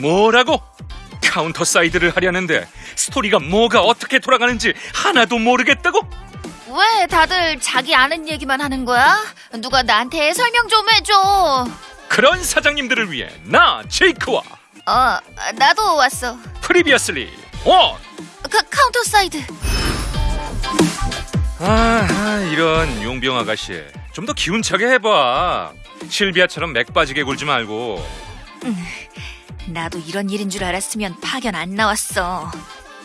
뭐라고? 카운터 사이드를 하려는데 스토리가 뭐가 어떻게 돌아가는지 하나도 모르겠다고? 왜 다들 자기 아는 얘기만 하는 거야? 누가 나한테 설명 좀 해줘. 그런 사장님들을 위해 나 제이크와 어, 나도 왔어. Previously on 카, 카운터 사이드. 아, 아, 이런 용병 아가씨 좀 더 기운차게 해봐 실비아처럼 맥 빠지게 굴지 말고 나도 이런 일인 줄 알았으면 파견 안 나왔어.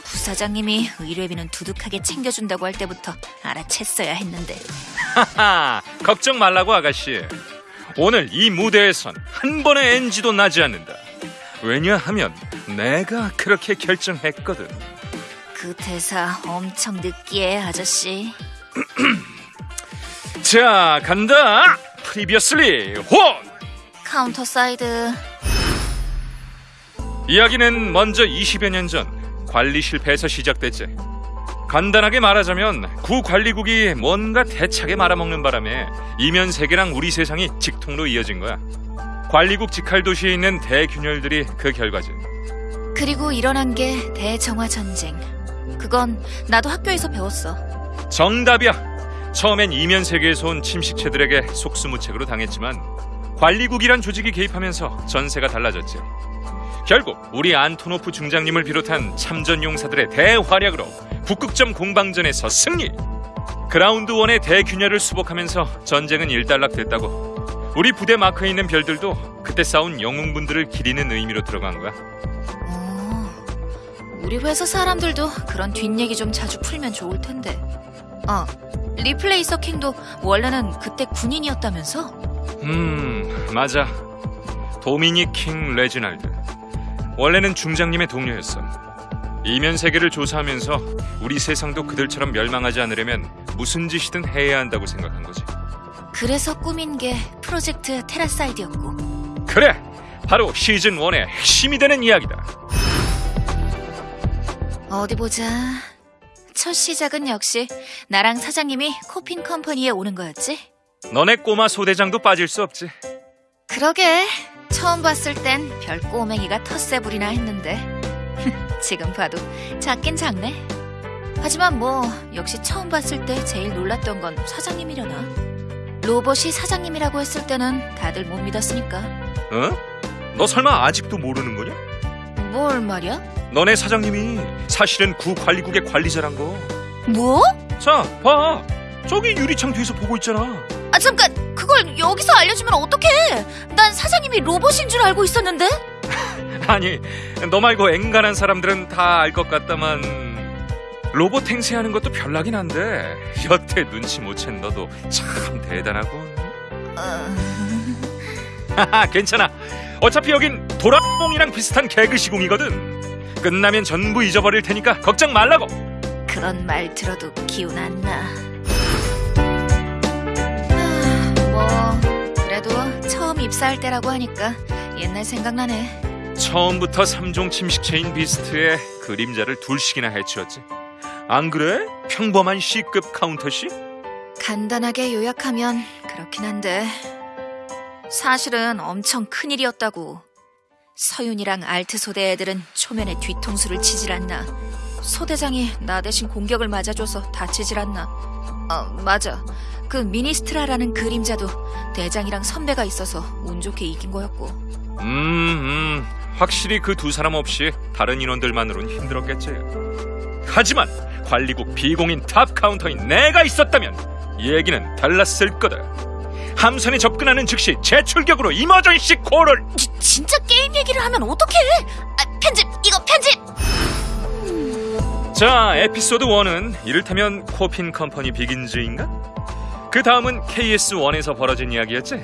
부사장님이 의뢰비는 두둑하게 챙겨준다고 할 때부터 알아챘어야 했는데. 하하 걱정 말라고 아가씨 오늘 이 무대에선 한 번의 NG도 나지 않는다 왜냐하면 내가 그렇게 결정했거든 그 대사 엄청 느끼해, 아저씨. 자 간다 Previously on 카운터 사이드. 이야기는 먼저 20여 년 전 관리 실패에서 시작됐지. 간단하게 말하자면 구 관리국이 뭔가 대차게 말아먹는 바람에 이면 세계랑 우리 세상이 직통으로 이어진 거야. 관리국 직할 도시에 있는 대균열들이 그 결과지. 그리고 일어난 게 대정화 전쟁. 그건 나도 학교에서 배웠어. 정답이야. 처음엔 이면 세계에서 온 침식체들에게 속수무책으로 당했지만 관리국이란 조직이 개입하면서 전세가 달라졌지. 결국 우리 안토노프 중장님을 비롯한 참전 용사들의 대활약으로 북극점 공방전에서 승리. 그라운드 원의 대균열을 수복하면서 전쟁은 일단락됐다고. 우리 부대 마크에 있는 별들도 그때 싸운 영웅분들을 기리는 의미로 들어간 거야. 오, 우리 회사 사람들도 그런 뒷얘기 좀 자주 풀면 좋을 텐데. 어, 리플레이서 킹도 원래는 그때 군인이었다면서? 음, 맞아. 도미닉 킹 레지날드. 원래는 중장님의 동료였어. 이면 세계를 조사하면서 우리 세상도 그들처럼 멸망하지 않으려면 무슨 짓이든 해야 한다고 생각한 거지. 그래서 꾸민 게 프로젝트 테라사이드였고. 그래! 바로 시즌 1의 핵심이 되는 이야기다. 어디 보자. 첫 시작은 역시 나랑 사장님이 코핀 컴퍼니에 오는 거였지? 너네 꼬마 소대장도 빠질 수 없지. 그러게. 처음 봤을 땐 별 꼬맹이가 텃세 부리나 했는데. 지금 봐도 작긴 작네. 하지만 뭐, 역시 처음 봤을 때 제일 놀랐던 건 사장님이려나. 로봇이 사장님이라고 했을 때는 다들 못 믿었으니까. 어? 너 설마 아직도 모르는 거냐? 뭘 말이야? 너네 사장님이 사실은 구 관리국의 관리자란 거. 뭐? 자, 봐. 저기 유리창 뒤에서 보고 있잖아. 아, 잠깐! 그걸 여기서 알려주면 어떡해! 난 사장님이 로봇인 줄 알고 있었는데? 아니, 너 말고 앵간한 사람들은 다 알 것 같다만 로봇 행세하는 것도 별나긴 한데 여태 눈치 못 챈 너도 참 대단하군. 어... 괜찮아. 어차피 여긴 도라몽이랑 비슷한 개그 시공이거든. 끝나면 전부 잊어버릴 테니까 걱정 말라고. 그런 말 들어도 기운 안 나. 입사할 때라고 하니까 옛날 생각나네. 처음부터 삼종 침식체인 비스트의 그림자를 둘씩이나 해치웠지. 안 그래? 평범한 C급 카운터시? 간단하게 요약하면 그렇긴 한데 사실은 엄청 큰일이었다고. 서윤이랑 알트 소대 애들은 초면에 뒤통수를 치질 않나. 소대장이 나 대신 공격을 맞아줘서 다치질 않나. 어, 맞아. 그 미니스트라라는 그림자도 대장이랑 선배가 있어서 운 좋게 이긴 거였고. 음, 음, 확실히 그 두 사람 없이 다른 인원들만으론 힘들었겠지. 하지만 관리국 비공인 top 카운터인 내가 있었다면 얘기는 달랐을 거다. 함선에 접근하는 즉시 재출격으로 이머전시 콜을 지, 진짜 게임 얘기를 하면 어떡해? 아, 편집! 이거 편집! 자, 에피소드 1은 이를테면 코핀 컴퍼니 Begins인가? 그 다음은 KS1에서 벌어진 이야기였지?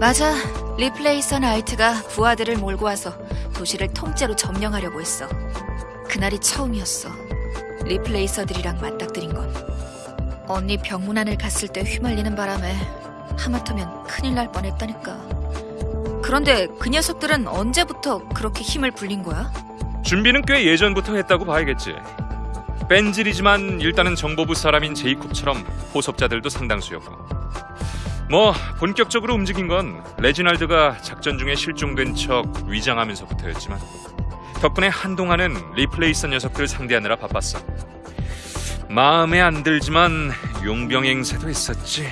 맞아. 리플레이서 나이트가 부하들을 몰고 와서 도시를 통째로 점령하려고 했어. 그날이 처음이었어. 리플레이서들이랑 맞닥뜨린 건. 언니 병문 안을 갔을 때 휘말리는 바람에 하마터면 큰일 날 뻔했다니까. 그런데 그 녀석들은 언제부터 그렇게 힘을 불린 거야? 준비는 꽤 예전부터 했다고 봐야겠지. 뺀질이지만 일단은 정보부 사람인 제이콥처럼 포섭자들도 상당수였고. 뭐 본격적으로 움직인 건 레지날드가 작전 중에 실종된 척 위장하면서부터였지만 덕분에 한동안은 리플레이서 녀석들 상대하느라 바빴어. 마음에 안 들지만 용병 행세도 했었지.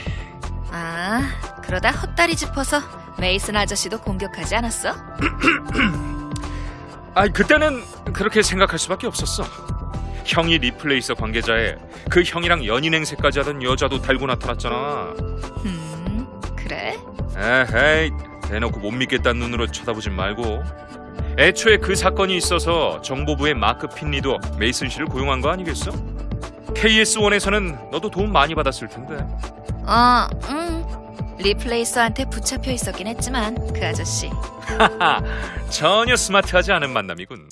아, 그러다 헛다리 짚어서 메이슨 아저씨도 공격하지 않았어? 아, 그때는 그렇게 생각할 수밖에 없었어. 형이 리플레이서 관계자에 그 형이랑 연인 행세까지 하던 여자도 달고 나타났잖아. 음, 그래? 에헤이, 대놓고 못 믿겠다는 눈으로 쳐다보진 말고. 애초에 그 사건이 있어서 정보부의 마크 핀리도 메이슨 씨를 고용한 거 아니겠어? KS1에서는 너도 도움 많이 받았을 텐데. 어, 음. 리플레이서한테 붙잡혀 있었긴 했지만 그 아저씨 하하, 전혀 스마트하지 않은 만남이군.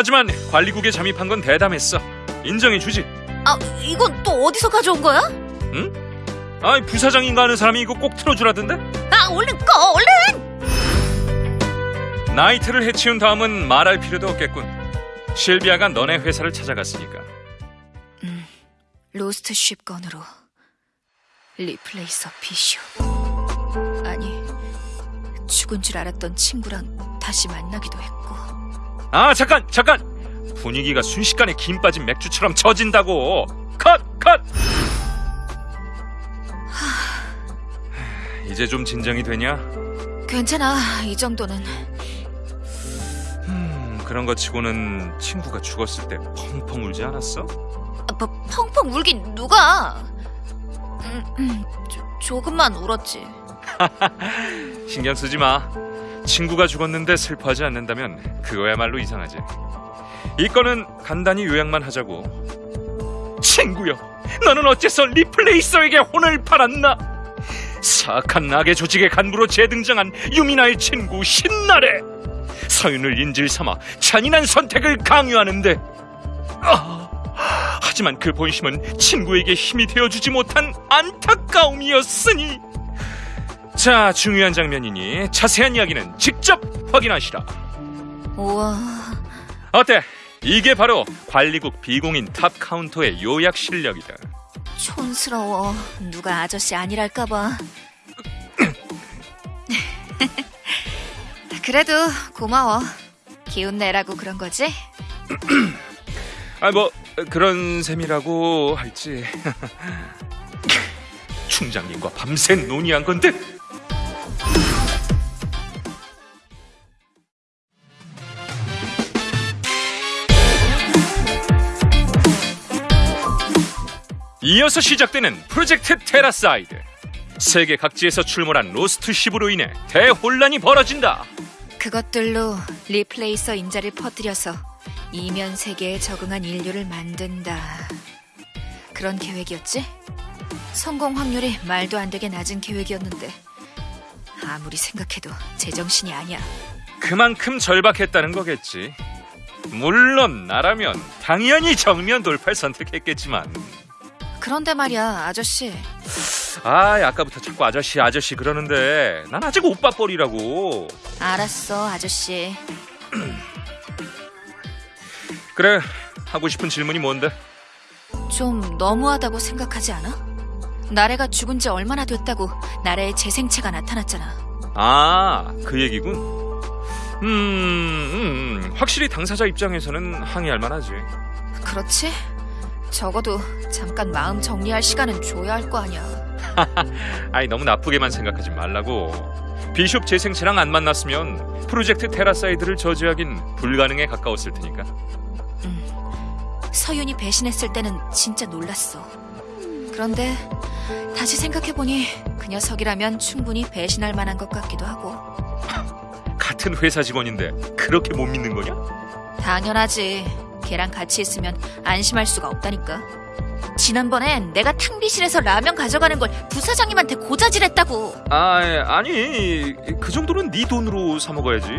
하지만 관리국에 잠입한 건 대담했어. 인정해주지. 아, 이건 또 어디서 가져온 거야? 아, 부사장인가 하는 사람이 이거 꼭 틀어주라던데? 아, 얼른 꺼, 얼른! 나이트를 해치운 다음은 말할 필요도 없겠군. 실비아가 너네 회사를 찾아갔으니까. lost ship 건으로 리플레이서 비쇼 아니 죽은 줄 알았던 친구랑 다시 만나기도 했고 아, 잠깐, 잠깐! 분위기가 순식간에 김 빠진 맥주처럼 젖인다고! 컷! 컷! 이제 좀 진정이 되냐? 괜찮아 이 정도는 음, 그런 거 치고는 친구가 죽었을 때 펑펑 울지 않았어? 아, 뭐, 펑펑 울긴 누가 음, 음, 조, 조금만 울었지 신경 쓰지 마. 친구가 죽었는데 슬퍼하지 않는다면 그거야말로 이상하지. 이 건은 간단히 요약만 하자고. 친구여, 너는 어째서 리플레이서에게 혼을 팔았나? 사악한 악의 조직의 간부로 재등장한 유미나의 친구 신나래. 서윤을 인질 삼아 잔인한 선택을 강요하는데. 아, 하지만 그 본심은 친구에게 힘이 되어주지 못한 안타까움이었으니. 자, 중요한 장면이니 자세한 이야기는 직접 확인하시라. 우와 어때? 이게 바로 관리국 비공인 top 카운터의 요약 실력이다. 촌스러워 누가 아저씨 아니랄까봐 그래도 고마워 기운 내라고 그런 거지? 아, 뭐 그런 셈이라고 할지. 중장님과 밤새 논의한 건데. 이어서 시작되는 프로젝트 테라사이드. 세계 각지에서 출몰한 로스트 십으로 인해 대혼란이 벌어진다. 그것들로 리플레이서 인자를 퍼뜨려서 이면 세계에 적응한 인류를 만든다. 그런 계획이었지? 성공 확률이 말도 안 되게 낮은 계획이었는데 아무리 생각해도 제정신이 아니야. 그만큼 절박했다는 거겠지. 물론 나라면 당연히 정면 돌파를 선택했겠지만 그런데 말이야, 아저씨. 아 아까부터 자꾸 아저씨 아저씨 그러는데 난 아직 오빠 뻘이라고 알았어, 아저씨. 그래 하고 싶은 질문이 뭔데 좀 너무하다고 생각하지 않아? 나래가 죽은 지 얼마나 됐다고 나래의 재생체가 나타났잖아. 아 그 얘기군 음, 음 확실히 당사자 입장에서는 항의할 만하지 그렇지? 적어도 잠깐 마음 정리할 시간은 줘야 할 거 아니야. 아이 너무 나쁘게만 생각하지 말라고 비숍 재생체랑 안 만났으면 프로젝트 테라사이드를 저지하긴 불가능에 가까웠을 테니까 서윤이 배신했을 때는 진짜 놀랐어. 그런데 다시 생각해보니 그 녀석이라면 충분히 배신할 만한 것 같기도 하고. 같은 회사 직원인데 그렇게 못 믿는 거냐? 당연하지. 걔랑 같이 있으면 안심할 수가 없다니까. 지난번엔 내가 탕비실에서 라면 가져가는 걸 부사장님한테 고자질했다고. 아 아니 그 정도는 네 돈으로 사 먹어야지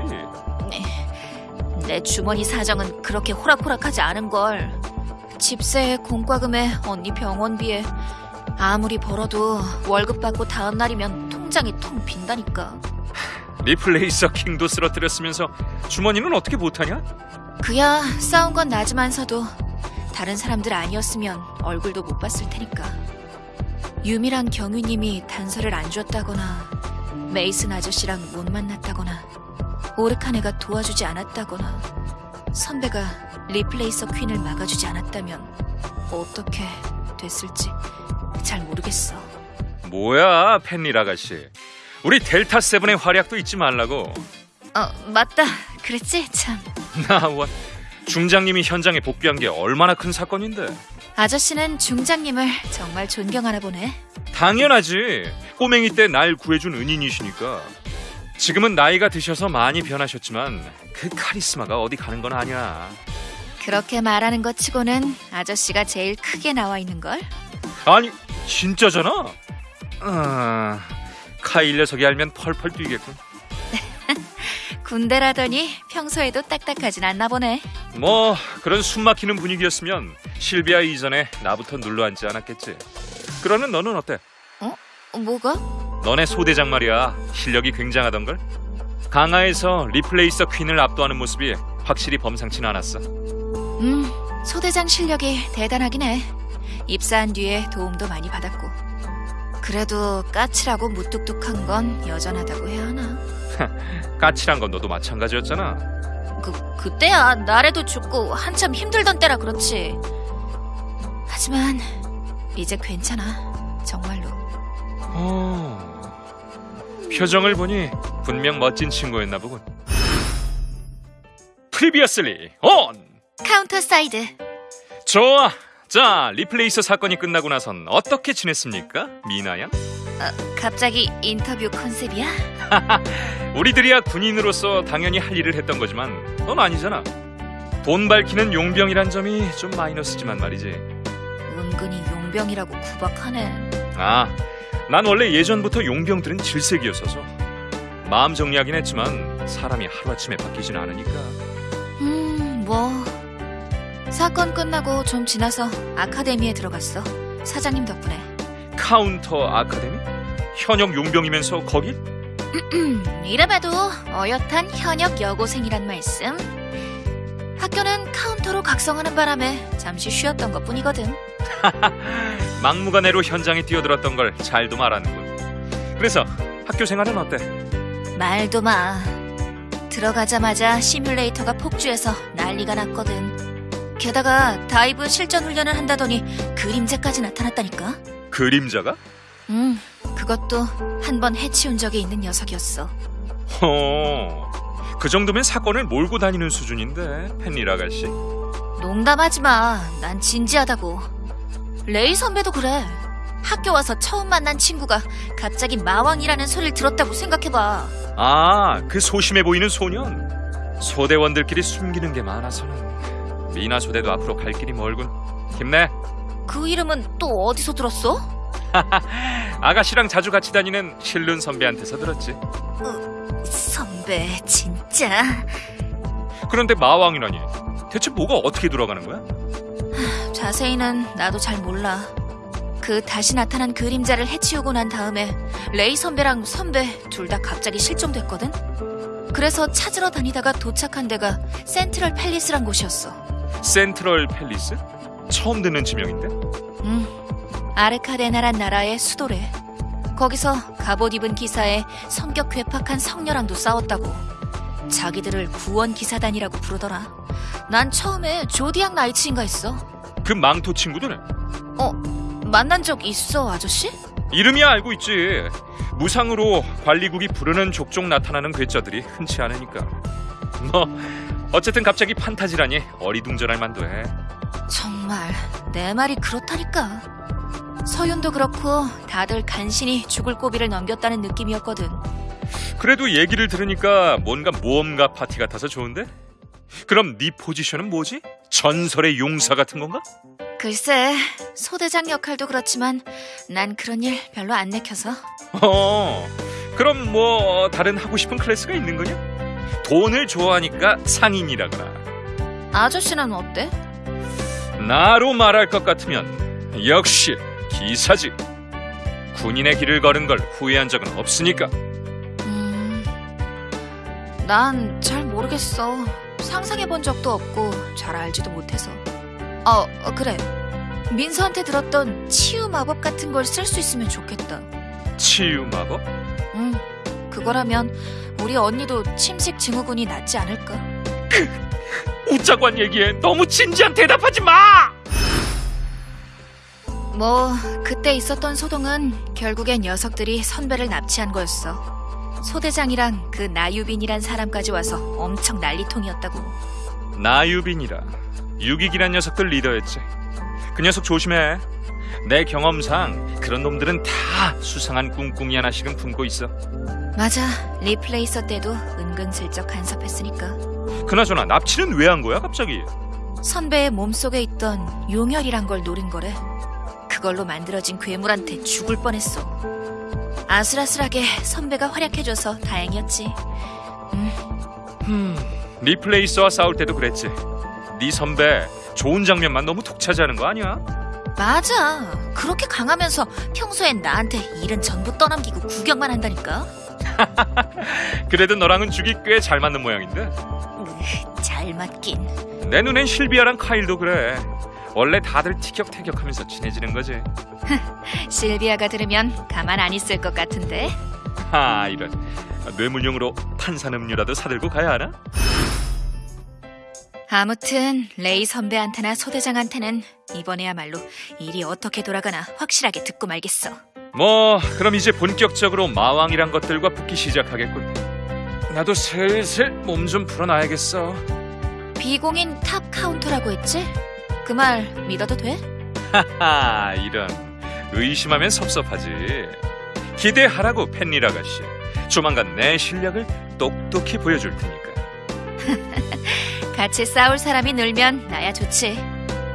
내 주머니 사정은 그렇게 호락호락하지 않은 걸. 집세에 공과금에 언니 병원비에 아무리 벌어도 월급 받고 다음 날이면 통장이 통 빈다니까. 리플레이서 킹도 쓰러뜨렸으면서 주머니는 어떻게 못하냐? 그야 싸운 건 나지만서도 다른 사람들 아니었으면 얼굴도 못 봤을 테니까. 유미랑 경위님이 단서를 안 줬다거나 메이슨 아저씨랑 못 만났다거나 오르카네가 도와주지 않았다거나 선배가 리플레이서 퀸을 막아주지 않았다면 어떻게 됐을지 잘 모르겠어. 뭐야, 펜릴 아가씨. 우리 델타 세븐의 활약도 잊지 말라고. 어, 맞다. 그랬지? 참. 나와 중장님이 현장에 복귀한 게 얼마나 큰 사건인데. 아저씨는 중장님을 정말 존경하나 보네. 당연하지. 꼬맹이 때 날 구해준 은인이시니까. 지금은 나이가 드셔서 많이 변하셨지만 그 카리스마가 어디 가는 건 아니야. 그렇게 말하는 것 치고는 아저씨가 제일 크게 나와 있는 걸? 아니 진짜잖아. 아, 카일 녀석이 알면 펄펄 뛰겠군. 군대라더니 평소에도 딱딱하진 않나 보네. 뭐 그런 숨막히는 분위기였으면 실비아 이전에 나부터 눌러앉지 않았겠지. 그러는 너는 어때? 어, 뭐가? 너네 소대장 말이야 실력이 굉장하던 걸. 강화에서 리플레이서 퀸을 압도하는 모습이 확실히 범상치는 않았어. 음, 소대장 실력이 대단하긴 해. 입사한 뒤에 도움도 많이 받았고. 그래도 까칠하고 무뚝뚝한 건 여전하다고 해야 하나? 까칠한 건 너도 마찬가지였잖아. 그, 그때야 나래도 죽고 한참 힘들던 때라 그렇지. 하지만 이제 괜찮아. 정말로. 어... 표정을 보니 분명 멋진 친구였나 보군. Previously on! 카운터 사이드. 좋아. 자, 리플레이서 사건이 끝나고 나선 어떻게 지냈습니까? 미나 양? 어, 갑자기 인터뷰 컨셉이야? 우리들이야 군인으로서 당연히 할 일을 했던 거지만 넌 아니잖아. 돈 밝히는 용병이란 점이 좀 마이너스지만 말이지. 은근히 용병이라고 구박하네. 아, 난 원래 예전부터 용병들은 질색이었어서 마음 정리하긴 했지만 사람이 하루아침에 바뀌진 않으니까 음, 뭐. 사건 끝나고 좀 지나서 아카데미에 들어갔어. 사장님 덕분에. 카운터 아카데미? 현역 용병이면서 거길? 이래봐도 어엿한 현역 여고생이란 말씀. 학교는 카운터로 각성하는 바람에 잠시 쉬었던 것 뿐이거든. 막무가내로 현장에 뛰어들었던 걸 잘도 말하는군. 그래서 학교 생활은 어때? 말도 마. 들어가자마자 시뮬레이터가 폭주해서 난리가 났거든. 게다가 dive 실전 훈련을 한다더니 그림자까지 나타났다니까. 그림자가? 음, 그것도 한 번 해치운 적이 있는 녀석이었어. 어, 그 정도면 사건을 몰고 다니는 수준인데 펜릴 아가씨. 농담하지 마. 난 진지하다고. 레이 선배도 그래. 학교 와서 처음 만난 친구가 갑자기 마왕이라는 소리를 들었다고 생각해봐. 아, 그 소심해 보이는 소년. 소대원들끼리 숨기는 게 많아서는 미나 소대도 앞으로 갈 길이 멀군. 힘내. 그 이름은 또 어디서 들었어? 아가씨랑 자주 같이 다니는 실룬 선배한테서 들었지. 선배, 진짜. 그런데 마왕이라니. 대체 뭐가 어떻게 돌아가는 거야? 자세히는 나도 잘 몰라. 그 다시 나타난 그림자를 해치우고 난 다음에 레이 선배랑 선배 둘 다 갑자기 실종됐거든? 그래서 찾으러 다니다가 도착한 데가 센트럴 팰리스란 곳이었어. 센트럴 팰리스? 처음 듣는 지명인데? 음, 아르카데나란 나라의 수도래. 거기서 갑옷 입은 기사에 성격 괴팍한 성녀랑도 싸웠다고. 자기들을 구원 기사단이라고 부르더라. 난 처음에 조디악 나이츠인가 했어. 그 망토 친구들은? 어, 만난 적 있어, 아저씨? 이름이야 알고 있지. 무상으로 관리국이 부르는 족족 나타나는 괴짜들이 흔치 않으니까. 뭐 어쨌든 갑자기 판타지라니 어리둥절할 만도 해. 정말 내 말이 그렇다니까. 서윤도 그렇고 다들 간신히 죽을 고비를 넘겼다는 느낌이었거든. 그래도 얘기를 들으니까 뭔가 모험가 파티 같아서 좋은데? 그럼 네 포지션은 뭐지? 전설의 용사 같은 건가? 글쎄, 소대장 역할도 그렇지만 난 그런 일 별로 안 내켜서. 어, 그럼 뭐 다른 하고 싶은 클래스가 있는 거냐? 돈을 좋아하니까 상인이라거나 아저씨는 어때? 나로 말할 것 같으면 역시 기사지. 군인의 길을 걸은 걸 후회한 적은 없으니까. 음, 난 잘 모르겠어. 상상해 본 적도 없고 잘 알지도 못해서. 어, 어, 그래. 민서한테 들었던 치유 마법 같은 걸 쓸 수 있으면 좋겠다. 치유 마법? 응, 그거라면 우리 언니도 침식 증후군이 낫지 않을까? 웃자고 한 얘기에 너무 진지한 대답하지 마! 뭐 그때 있었던 소동은 결국엔 녀석들이 선배를 납치한 거였어. 소대장이랑 그 나유빈이란 사람까지 와서 엄청 난리통이었다고. 나유빈이라 유기기란 녀석들 리더였지. 그 녀석 조심해. 내 경험상 그런 놈들은 다 수상한 꿍꿍이 하나씩은 품고 있어. 맞아, 리플레이서 때도 은근슬쩍 간섭했으니까. 그나저나 납치는 왜 한 거야 갑자기? 선배의 몸속에 있던 용혈이란 걸 노린 거래. 그걸로 만들어진 괴물한테 죽을 뻔했어. 아슬아슬하게 선배가 활약해줘서 다행이었지. 흠, 리플레이서와 싸울 때도 그랬지. 네 선배 좋은 장면만 너무 독차지하는 거 아니야? 맞아. 그렇게 강하면서 평소엔 나한테 일은 전부 떠넘기고 구경만 한다니까. 그래도 너랑은 죽이 꽤 잘 맞는 모양인데. 으, 잘 맞긴. 내 눈엔 실비아랑 카일도 그래. 원래 다들 티격태격하면서 친해지는 거지. 실비아가 들으면 가만 안 있을 것 같은데. 하 이런 뇌물용으로 탄산음료라도 사들고 가야 하나? 아무튼 레이 선배한테나 소대장한테는 이번에야말로 일이 어떻게 돌아가나 확실하게 듣고 말겠어. 뭐 그럼 이제 본격적으로 마왕이란 것들과 붙기 시작하겠군. 나도 슬슬 몸 좀 풀어놔야겠어. 비공인 top counter라고 했지? 그 말 믿어도 돼? 하하 이런 의심하면 섭섭하지. 기대하라고 펜릴 아가씨. 조만간 내 실력을 똑똑히 보여줄 테니까. 같이 싸울 사람이 늘면 나야 좋지.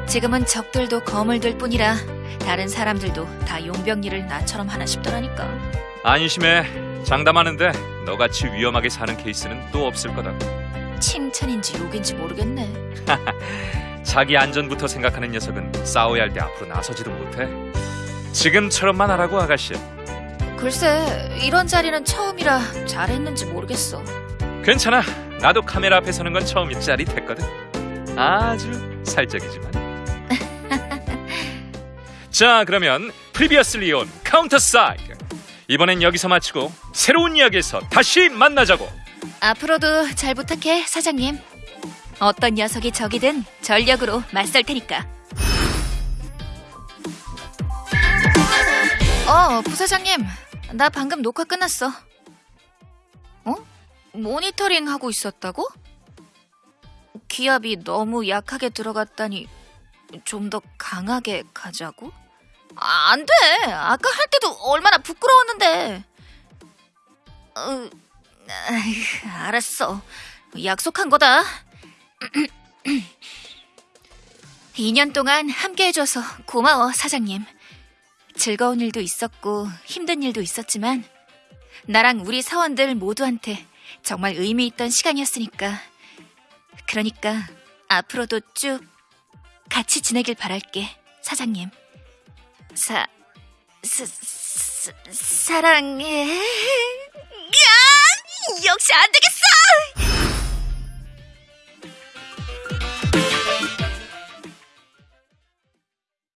지금은 적들도 거물들 뿐이라 다른 사람들도 다 용병일을 나처럼 하나 싶더라니까. 안심해. 장담하는데 너같이 위험하게 사는 케이스는 또 없을 거다. 칭찬인지 욕인지 모르겠네. 자기 안전부터 생각하는 녀석은 싸워야 할 때 앞으로 나서지도 못해. 지금처럼만 하라고 아가씨. 글쎄, 이런 자리는 처음이라 잘했는지 모르겠어. 괜찮아. 나도 카메라 앞에 서는 건 처음이 짜릿했거든. 아주 살짝이지만. 자, 그러면 previously on Counter Side. 이번엔 여기서 마치고 새로운 이야기에서 다시 만나자고. 앞으로도 잘 부탁해, 사장님. 어떤 녀석이 적이든 전력으로 맞설 테니까. 어, 부사장님. 나 방금 녹화 끝났어. 어? 모니터링 하고 있었다고? 기압이 너무 약하게 들어갔다니 좀 더 강하게 가자고? 아, 안 돼. 아까 할 때도 얼마나 부끄러웠는데. 어, 알았어. 약속한 거다. 2년 동안 함께 해줘서 고마워, 사장님. 즐거운 일도 있었고 힘든 일도 있었지만 나랑 우리 사원들 모두한테 정말 의미 있던 시간이었으니까. 그러니까 앞으로도 쭉 같이 지내길 바랄게, 사장님. 사, 사, 사 사랑해. 야! 역시 안 되겠어!